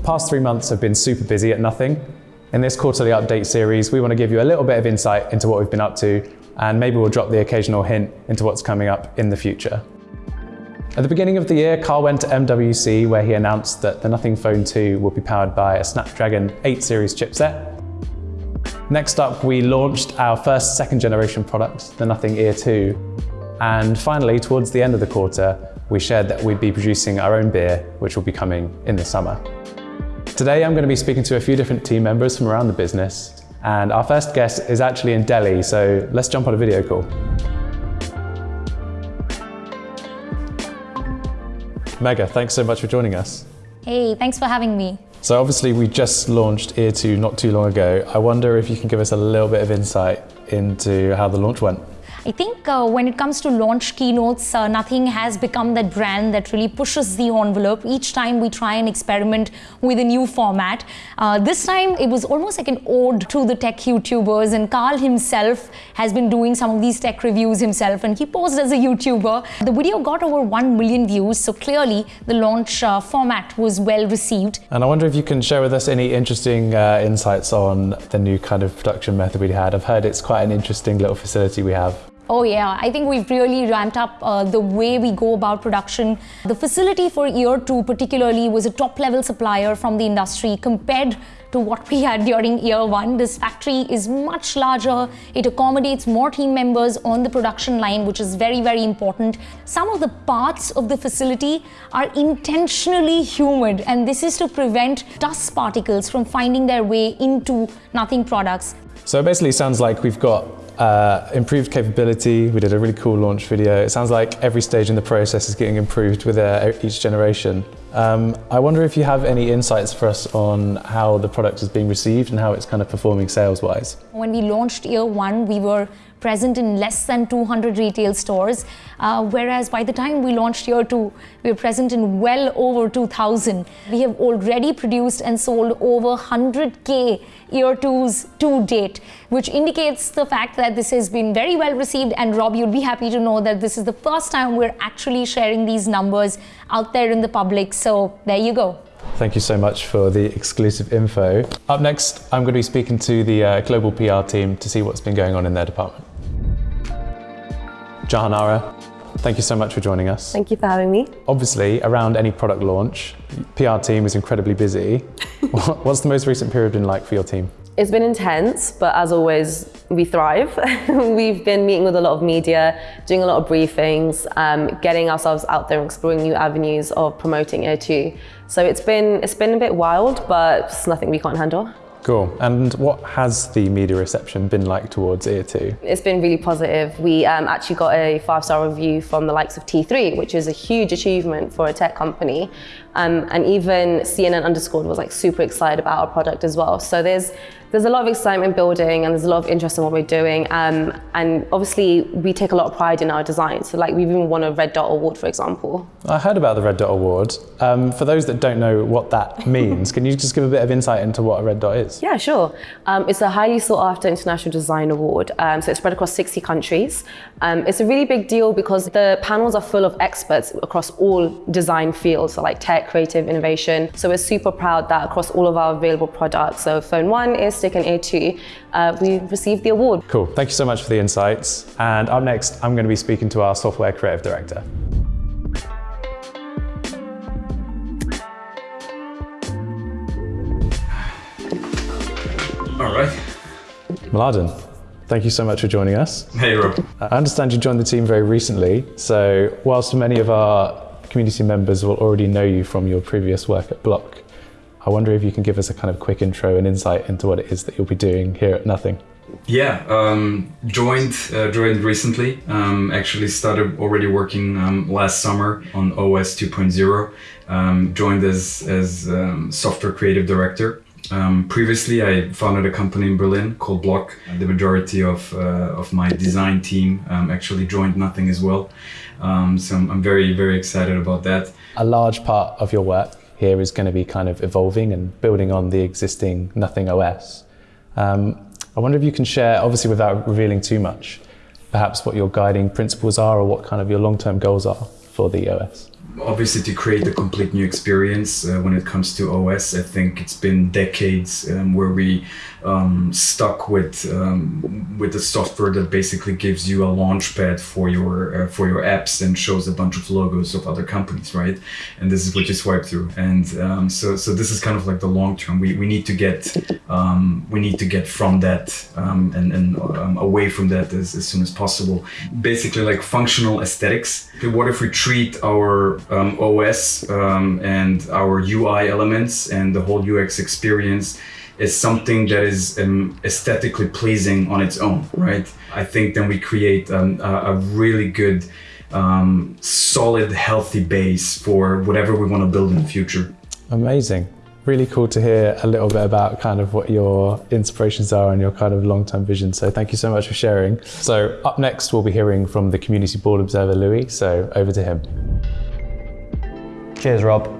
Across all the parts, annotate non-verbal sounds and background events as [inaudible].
The past three months have been super busy at Nothing. In this quarterly update series, we want to give you a little bit of insight into what we've been up to, and maybe we'll drop the occasional hint into what's coming up in the future. At the beginning of the year, Carl went to MWC where he announced that the Nothing Phone 2 will be powered by a Snapdragon 8 series chipset. Next up, we launched our first second generation product, the Nothing Ear 2. And finally, towards the end of the quarter, we shared that we'd be producing our own beer, which will be coming in the summer. Today, I'm going to be speaking to a few different team members from around the business. And our first guest is actually in Delhi, so let's jump on a video call. Megha, thanks so much for joining us. Hey, thanks for having me. So obviously we just launched Ear 2 not too long ago. I wonder if you can give us a little bit of insight into how the launch went. I think uh, when it comes to launch keynotes, uh, Nothing has become that brand that really pushes the envelope. Each time we try and experiment with a new format. Uh, this time it was almost like an ode to the tech YouTubers and Carl himself has been doing some of these tech reviews himself and he posed as a YouTuber. The video got over 1 million views, so clearly the launch uh, format was well received. And I wonder if you can share with us any interesting uh, insights on the new kind of production method we had. I've heard it's quite an interesting little facility we have. Oh yeah, I think we've really ramped up uh, the way we go about production. The facility for Ear 2 particularly was a top level supplier from the industry compared to what we had during Ear 1. This factory is much larger. It accommodates more team members on the production line, which is very, very important. Some of the parts of the facility are intentionally humid, and this is to prevent dust particles from finding their way into Nothing products. So it basically sounds like we've got uh, improved capability. We did a really cool launch video. It sounds like every stage in the process is getting improved with uh, each generation. Um, I wonder if you have any insights for us on how the product is being received and how it's kind of performing sales-wise. When we launched Ear 1, we were present in less than 200 retail stores, uh, whereas by the time we launched Ear 2, we were present in well over 2,000. We have already produced and sold over 100k Ear 2s to date, which indicates the fact that this has been very well received. And Rob, you'd be happy to know that this is the first time we're actually sharing these numbers out there in the public. So there you go. Thank you so much for the exclusive info. Up next, I'm going to be speaking to the uh, global PR team to see what's been going on in their department. Jahanara, thank you so much for joining us. Thank you for having me. Obviously, around any product launch, PR team is incredibly busy. [laughs] What's the most recent period been like for your team? It's been intense, but as always, we thrive. [laughs] We've been meeting with a lot of media, doing a lot of briefings, um, getting ourselves out there and exploring new avenues of promoting Ear 2. So it's been, it's been a bit wild, but it's nothing we can't handle. Cool. And what has the media reception been like towards Ear 2? It's been really positive. We um, actually got a five-star review from the likes of T3, which is a huge achievement for a tech company. Um, and even CNN Underscored was like super excited about our product as well. So there's there's a lot of excitement building and there's a lot of interest in what we're doing. Um, and obviously we take a lot of pride in our design. So like we've even won a Red Dot Award, for example. I heard about the Red Dot Award. Um, for those that don't know what that [laughs] means, can you just give a bit of insight into what a Red Dot is? Yeah, sure. Um, it's a highly sought after international design award. Um, so it's spread across 60 countries. Um, it's a really big deal because the panels are full of experts across all design fields, so like tech, creative, innovation. So we're super proud that across all of our available products, so Phone 1 is Stick and Ear 2, uh, we received the award. Cool, thank you so much for the insights. And up next, I'm going to be speaking to our software creative director. All right. Mladen, thank you so much for joining us. Hey, Rob. I understand you joined the team very recently, so whilst many of our community members will already know you from your previous work at Block, I wonder if you can give us a kind of quick intro and insight into what it is that you'll be doing here at Nothing. Yeah, um, joined uh, joined recently. Um, actually started already working um, last summer on OS 2.0. Um, joined as as um, software creative director. Um, previously, I founded a company in Berlin called Block. The majority of uh, of my design team actually joined Nothing as well. so I'm, I'm very very excited about that. A large part of your work here is going to be kind of evolving and building on the existing Nothing OS. Um, I wonder if you can share, obviously without revealing too much, perhaps what your guiding principles are or what kind of your long-term goals are for the OS. obviously to create a complete new experience uh, when it comes to OS. I think it's been decades um, where we um, stuck with um, with the software that basically gives you a launchpad for your uh, for your apps and shows a bunch of logos of other companies, right? And this is what you swipe through. And um, so so this is kind of like the long term. We, we need to get um, we need to get from that um, and and away from that as, as soon as possible. Basically, like functional aesthetics. What if we treat our um, OS um, and our UI elements and the whole UX experience is something that is um, aesthetically pleasing on its own, right? I think then we create um, a, a, really good, um, solid, healthy base for whatever we want to build in the future. Amazing. Really cool to hear a little bit about kind of what your inspirations are and your kind of long-term vision. So thank you so much for sharing. So up next, we'll be hearing from the Community Board Observer, Louis. So over to him. Cheers, Rob.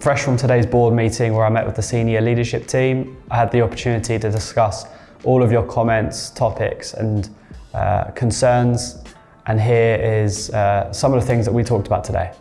Fresh from today's board meeting where I met with the senior leadership team, I had the opportunity to discuss all of your comments, topics and uh, concerns. And here is uh, some of the things that we talked about today.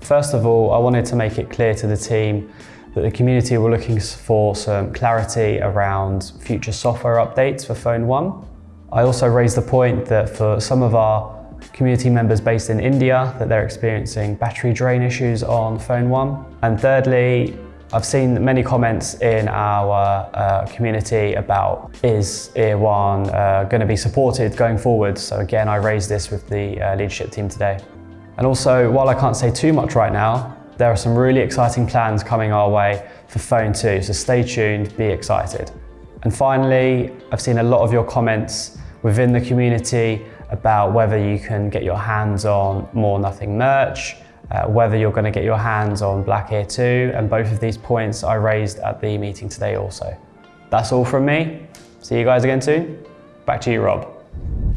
First of all, I wanted to make it clear to the team that the community were looking for some clarity around future software updates for Phone 1. I also raised the point that for some of our community members based in India that they're experiencing battery drain issues on Phone 1. And thirdly, I've seen many comments in our uh, community about is Ear One uh, going to be supported going forward. So again, I raised this with the uh, leadership team today. And also, while I can't say too much right now, there are some really exciting plans coming our way for Phone 2, so stay tuned, be excited. And finally, I've seen a lot of your comments within the community about whether you can get your hands on More Nothing merch, uh, whether you're going to get your hands on Black Ear 2, and both of these points I raised at the meeting today also. That's all from me. See you guys again soon. Back to you, Rob.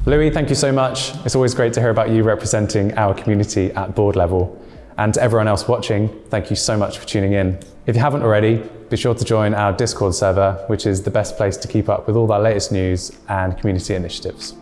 Louis, thank you so much. It's always great to hear about you representing our community at board level. And to everyone else watching, thank you so much for tuning in. If you haven't already, be sure to join our Discord server, which is the best place to keep up with all our latest news and community initiatives.